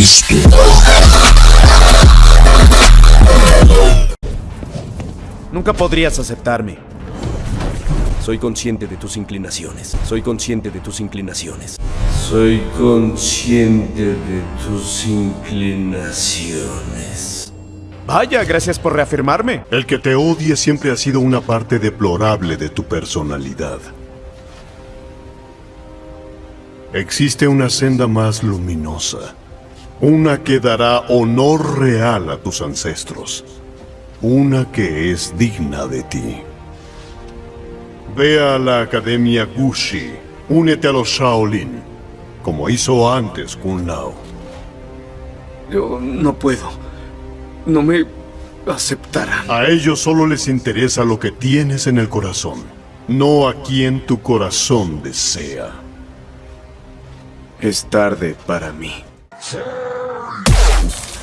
Cristo. Nunca podrías aceptarme. Soy consciente de tus inclinaciones. Soy consciente de tus inclinaciones. Soy consciente de tus inclinaciones. Vaya, gracias por reafirmarme. El que te odie siempre ha sido una parte deplorable de tu personalidad. Existe una senda más luminosa. Una que dará honor real a tus ancestros. Una que es digna de ti. Ve a la Academia Gushi. Únete a los Shaolin, como hizo antes Kun Lao. Yo no puedo. No me aceptarán. A ellos solo les interesa lo que tienes en el corazón, no a quien tu corazón desea. Es tarde para mí. Fire!